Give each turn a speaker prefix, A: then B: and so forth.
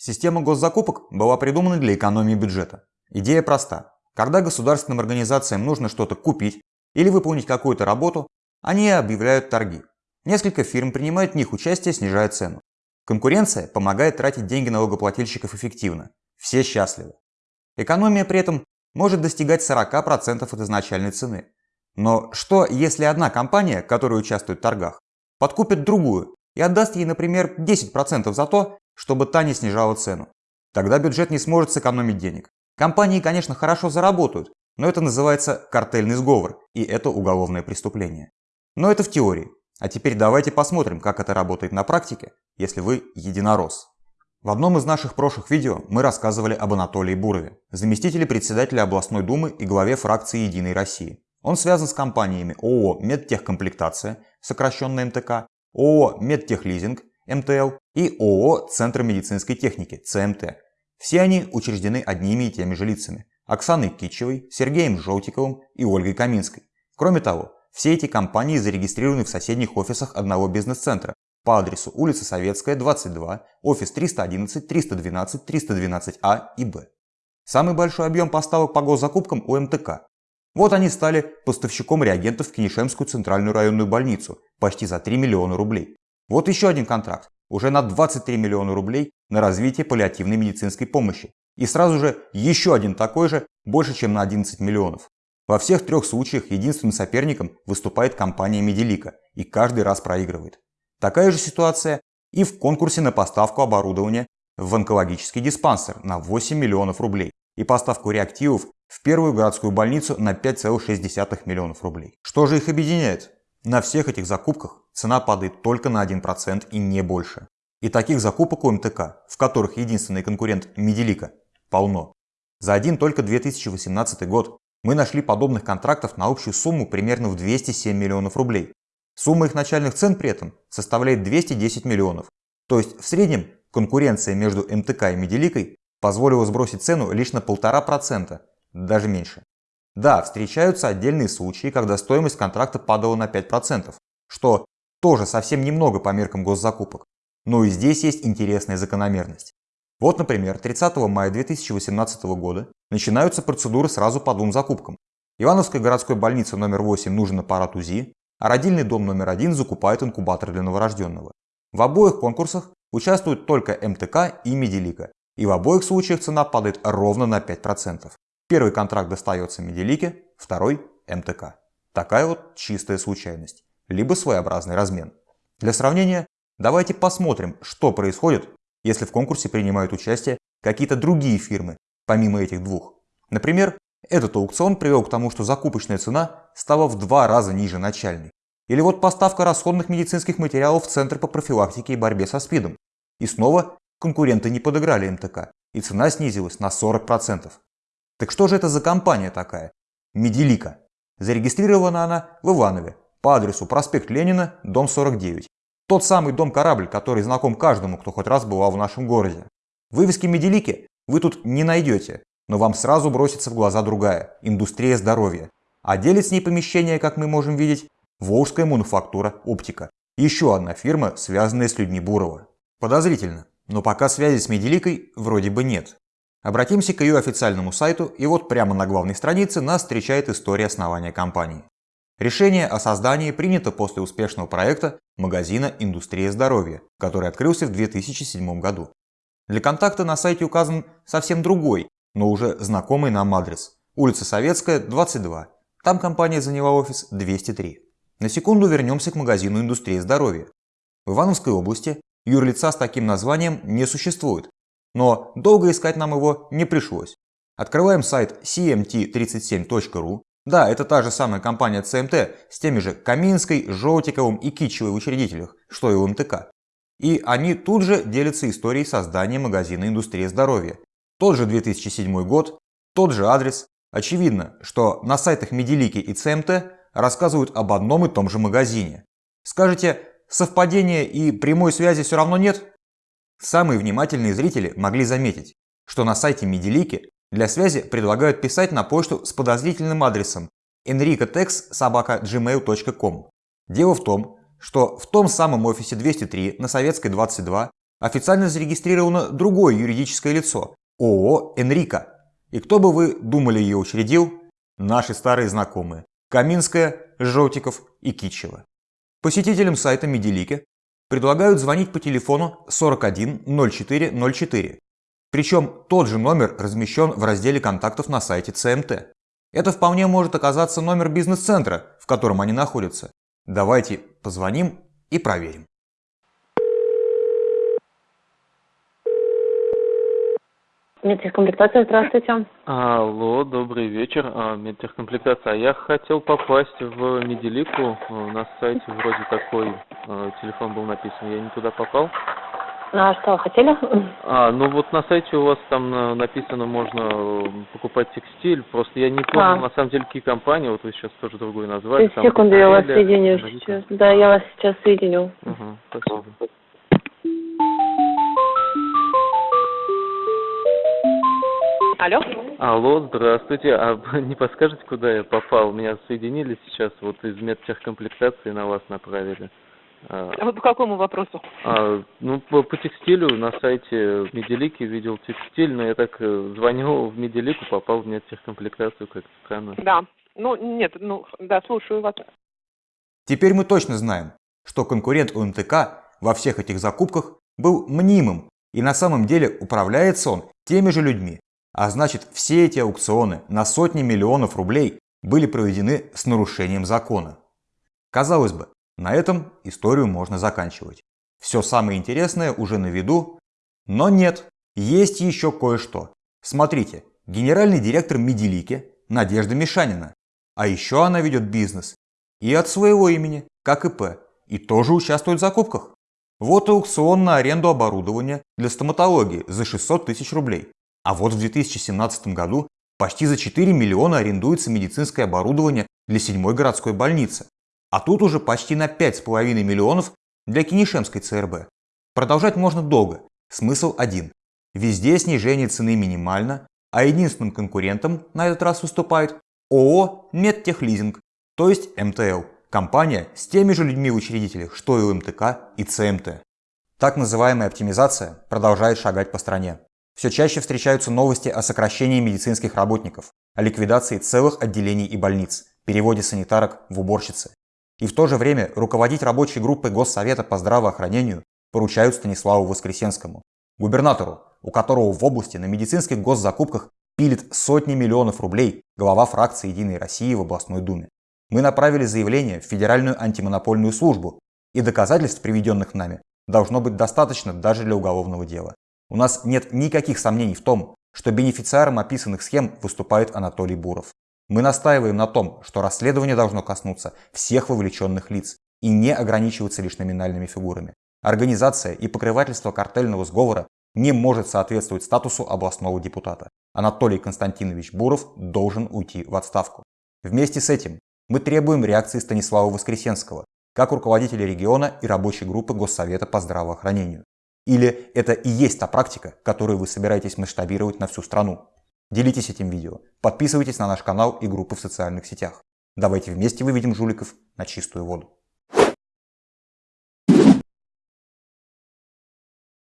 A: Система госзакупок была придумана для экономии бюджета. Идея проста. Когда государственным организациям нужно что-то купить или выполнить какую-то работу, они объявляют торги. Несколько фирм принимают в них участие, снижая цену. Конкуренция помогает тратить деньги налогоплательщиков эффективно. Все счастливы. Экономия при этом может достигать 40% от изначальной цены. Но что, если одна компания, которая участвует в торгах, подкупит другую и отдаст ей, например, 10% за то, чтобы та не снижала цену? Тогда бюджет не сможет сэкономить денег. Компании, конечно, хорошо заработают, но это называется картельный сговор, и это уголовное преступление. Но это в теории. А теперь давайте посмотрим, как это работает на практике, если вы единорос. В одном из наших прошлых видео мы рассказывали об Анатолии Бурове, заместителе председателя областной думы и главе фракции «Единой России». Он связан с компаниями ООО «Медтехкомплектация», сокращенно МТК, ООО «Медтехлизинг», МТЛ и ООО «Центр медицинской техники», ЦМТ. Все они учреждены одними и теми же лицами – Оксаной Кичевой, Сергеем Желтиковым и Ольгой Каминской. Кроме того, все эти компании зарегистрированы в соседних офисах одного бизнес-центра по адресу улица Советская, 22, офис 311, 312, 312А и Б. Самый большой объем поставок по госзакупкам у МТК. Вот они стали поставщиком реагентов в Кенишемскую центральную районную больницу почти за 3 миллиона рублей. Вот еще один контракт, уже на 23 миллиона рублей на развитие паллиативной медицинской помощи. И сразу же еще один такой же, больше чем на 11 миллионов. Во всех трех случаях единственным соперником выступает компания Медилика и каждый раз проигрывает. Такая же ситуация и в конкурсе на поставку оборудования в онкологический диспансер на 8 миллионов рублей и поставку реактивов в первую городскую больницу на 5,6 миллионов рублей. Что же их объединяет? На всех этих закупках цена падает только на 1% и не больше. И таких закупок у МТК, в которых единственный конкурент Медилика, полно. За один только 2018 год мы нашли подобных контрактов на общую сумму примерно в 207 миллионов рублей. Сумма их начальных цен при этом составляет 210 миллионов. То есть в среднем конкуренция между МТК и Медиликой позволила сбросить цену лишь на 1,5%, даже меньше. Да, встречаются отдельные случаи, когда стоимость контракта падала на 5%, что тоже совсем немного по меркам госзакупок. Но и здесь есть интересная закономерность. Вот, например, 30 мая 2018 года начинаются процедуры сразу по двум закупкам. Ивановской городской больнице номер 8 нужен аппарат УЗИ, а родильный дом номер один закупает инкубатор для новорожденного. В обоих конкурсах участвуют только МТК и Медилика, и в обоих случаях цена падает ровно на 5%. Первый контракт достается Медилике, второй – МТК. Такая вот чистая случайность, либо своеобразный размен. Для сравнения, давайте посмотрим, что происходит, если в конкурсе принимают участие какие-то другие фирмы, помимо этих двух. Например, этот аукцион привел к тому, что закупочная цена стала в два раза ниже начальной. Или вот поставка расходных медицинских материалов в Центр по профилактике и борьбе со СПИДом. И снова конкуренты не подыграли МТК, и цена снизилась на 40%. Так что же это за компания такая? Медилика. Зарегистрирована она в Иванове по адресу проспект Ленина, дом 49. Тот самый дом-корабль, который знаком каждому, кто хоть раз бывал в нашем городе. Вывески Медилики вы тут не найдете, но вам сразу бросится в глаза другая – индустрия здоровья. А делит с ней помещение, как мы можем видеть, Волжская мануфактура оптика. Еще одна фирма, связанная с людьми Бурова. Подозрительно, но пока связи с Медиликой вроде бы нет. Обратимся к ее официальному сайту, и вот прямо на главной странице нас встречает история основания компании. Решение о создании принято после успешного проекта магазина «Индустрия здоровья», который открылся в 2007 году. Для контакта на сайте указан совсем другой, но уже знакомый нам адрес. Улица Советская, 22. Там компания заняла офис 203. На секунду вернемся к магазину «Индустрия здоровья». В Ивановской области юрлица с таким названием не существует, но долго искать нам его не пришлось. Открываем сайт cmt37.ru. Да, это та же самая компания CMT с теми же Каминской, Желтиковым и Кичевой в учредителях, что и у МТК. И они тут же делятся историей создания магазина «Индустрия здоровья». Тот же 2007 год, тот же адрес. Очевидно, что на сайтах Медилики и ЦМТ рассказывают об одном и том же магазине. Скажете, совпадения и прямой связи все равно нет? Самые внимательные зрители могли заметить, что на сайте Медилики для связи предлагают писать на почту с подозрительным адресом enricotex.gmail.com. Дело в том, что в том самом офисе 203 на Советской 22 официально зарегистрировано другое юридическое лицо – ООО «Энрика». И кто бы вы думали ее учредил? Наши старые знакомые – Каминская, Жотиков и Кичева. Посетителям сайта Медилики предлагают звонить по телефону 410404. Причем тот же номер размещен в разделе контактов на сайте ЦМТ. Это вполне может оказаться номер бизнес-центра, в котором они находятся. Давайте позвоним и проверим.
B: Медтехкомплектация, здравствуйте.
C: Алло, добрый вечер. А, медтехкомплектация. Я хотел попасть в Меделику. На сайте вроде такой а, телефон был написан. Я не туда попал.
B: А что хотели?
C: А, ну вот на сайте у вас там написано, можно покупать текстиль. Просто я не помню, а. на самом деле, какие компании. Вот вы сейчас тоже другое назвали.
B: Секунду, я вас соединю сейчас. Да, я вас сейчас соединю.
C: Ага, спасибо.
B: Алло.
C: Алло, здравствуйте. А не подскажете, куда я попал? Меня соединили сейчас, вот из медтехкомплектации на вас направили.
B: А вы по какому вопросу?
C: А, ну, по, по текстилю на сайте Меделики видел текстиль, но я так э, звонил в Меделику, попал в медтехкомплектацию, как странно.
B: Да. Ну, нет, ну, да, слушаю вас.
A: Теперь мы точно знаем, что конкурент у МТК во всех этих закупках был мнимым, и на самом деле управляется он теми же людьми, а значит, все эти аукционы на сотни миллионов рублей были проведены с нарушением закона. Казалось бы, на этом историю можно заканчивать. Все самое интересное уже на виду, но нет, есть еще кое-что. Смотрите, генеральный директор Медилики Надежда Мишанина. А еще она ведет бизнес и от своего имени, как ИП, и тоже участвует в закупках. Вот аукцион на аренду оборудования для стоматологии за 600 тысяч рублей. А вот в 2017 году почти за 4 миллиона арендуется медицинское оборудование для 7 городской больницы. А тут уже почти на 5,5 миллионов для Кинешемской ЦРБ. Продолжать можно долго. Смысл один. Везде снижение цены минимально, а единственным конкурентом на этот раз выступает ООО «Медтехлизинг», то есть МТЛ, компания с теми же людьми в учредителях, что и у МТК и ЦМТ. Так называемая оптимизация продолжает шагать по стране. Все чаще встречаются новости о сокращении медицинских работников, о ликвидации целых отделений и больниц, переводе санитарок в уборщицы. И в то же время руководить рабочей группой Госсовета по здравоохранению поручают Станиславу Воскресенскому, губернатору, у которого в области на медицинских госзакупках пилит сотни миллионов рублей глава фракции «Единой России» в областной думе. Мы направили заявление в Федеральную антимонопольную службу, и доказательств, приведенных нами, должно быть достаточно даже для уголовного дела. У нас нет никаких сомнений в том, что бенефициаром описанных схем выступает Анатолий Буров. Мы настаиваем на том, что расследование должно коснуться всех вовлеченных лиц и не ограничиваться лишь номинальными фигурами. Организация и покрывательство картельного сговора не может соответствовать статусу областного депутата. Анатолий Константинович Буров должен уйти в отставку. Вместе с этим мы требуем реакции Станислава Воскресенского, как руководителя региона и рабочей группы Госсовета по здравоохранению. Или это и есть та практика, которую вы собираетесь масштабировать на всю страну? Делитесь этим видео, подписывайтесь на наш канал и группы в социальных сетях. Давайте вместе выведем жуликов на чистую воду.